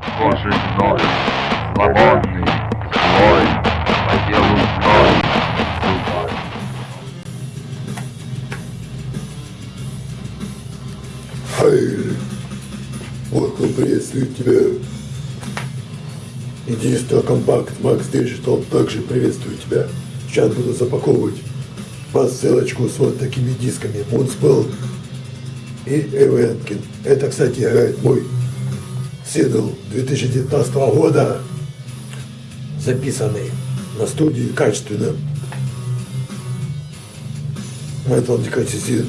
похожий мной, свободный, злой, по зной, зубой. Хайль, вот он приветствует тебя. Единство компакт Макс Digital также приветствует тебя. Сейчас буду запаковывать посылочку с вот такими дисками. Мунспел и Эвенкин. Это, кстати, играет мой сингл 2019 года, записанный на студии качественно. Metal Decatizin.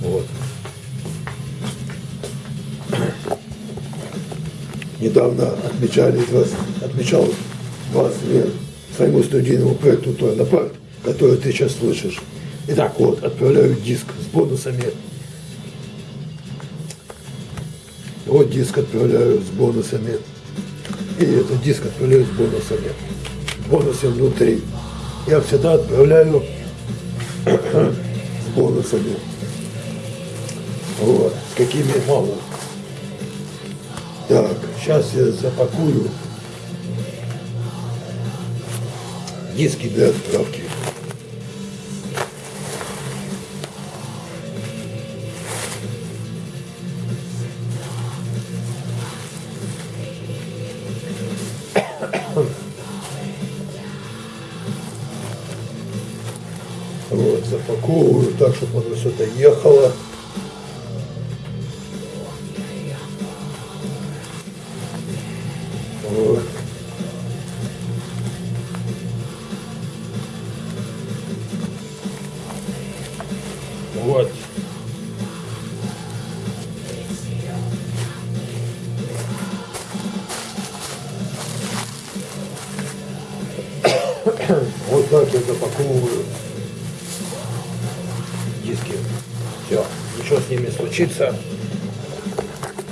Вот. Недавно отмечали, 20, отмечал 20 лет своему студийному проекту Тойнапарт, который ты сейчас слышишь. Итак, вот, отправляю диск с бонусами. Вот диск отправляю с бонусами. И этот диск отправляю с бонусами. Бонусы внутри. Я всегда отправляю с бонусами. Вот, с какими мало. Так, сейчас я запакую диски для отправки. Вот, запаковываю так, чтобы оно сюда ехало. Вот. Вот. Вот диски. Все, ничего с ними случится.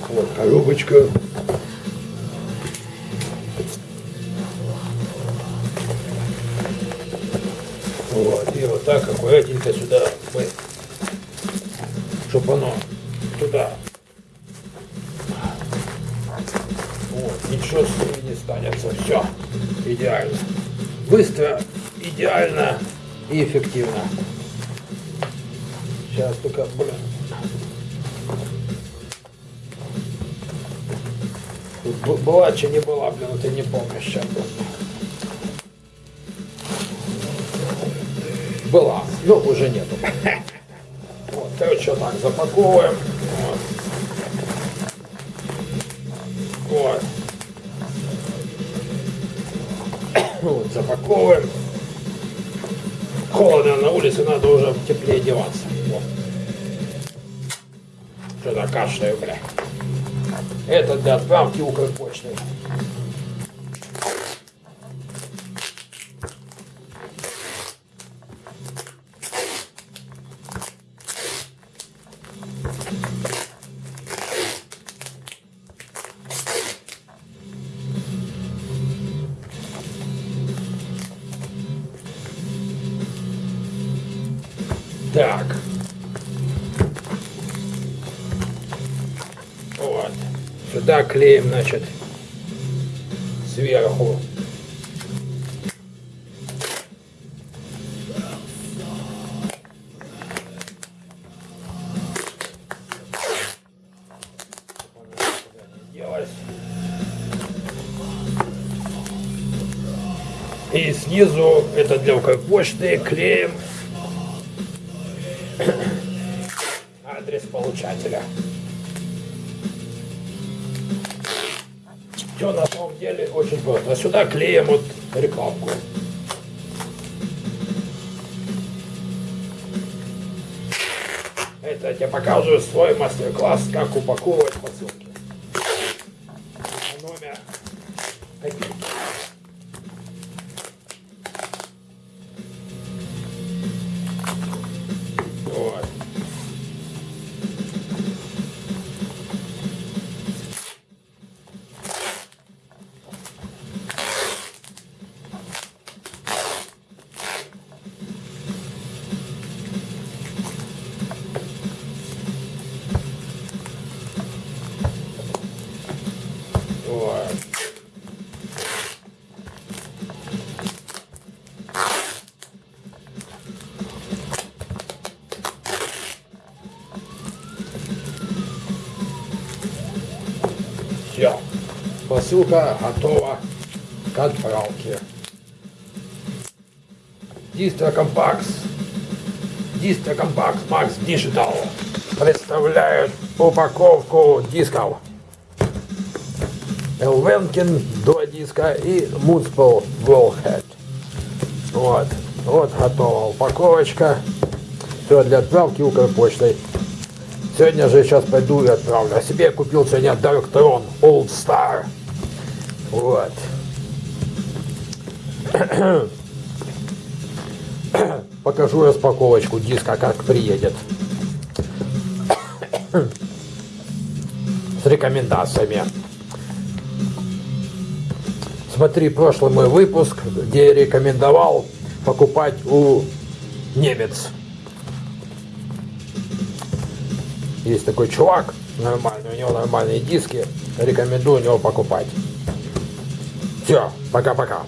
Вот коробочка. Вот, и вот так аккуратненько сюда чтобы оно туда. Вот, ничего с ними не станется. Все, идеально. Быстро, идеально и эффективно. Сейчас только, блин. Тут была, че не была, блин, ты не помнишь сейчас. Была, но уже нету. Вот, вот так запаковываем. Вот. Вот, запаковываем. Холодно на улице, надо уже теплее одеваться. Что-то кашляю, бля. Это для отправки Укрпочты. Так. Сюда клеим, значит, сверху. И снизу, это для Укрпочты, клеим адрес получателя. Все на самом деле очень просто. А сюда клеим вот рекламку. Это я тебе показываю свой мастер-класс, как упаковывать посылки. Номер копейки. Все. Посылка готова к отправке. Distro Compacts. Distro Compacts Max Digital представляют упаковку дисков. Elvenking два диска и Moonspell Wolfheart. Вот. Вот готова упаковочка. Все для отправки Укрпочтой. Сегодня же сейчас пойду и отправлю. А себе я купил сегодня Throne Old Star. Вот. Покажу распаковочку диска, как приедет. С рекомендациями. Смотри прошлый мой выпуск, где я рекомендовал покупать у немец. Есть такой чувак нормальный, у него нормальные диски. Рекомендую у него покупать. Все, пока-пока.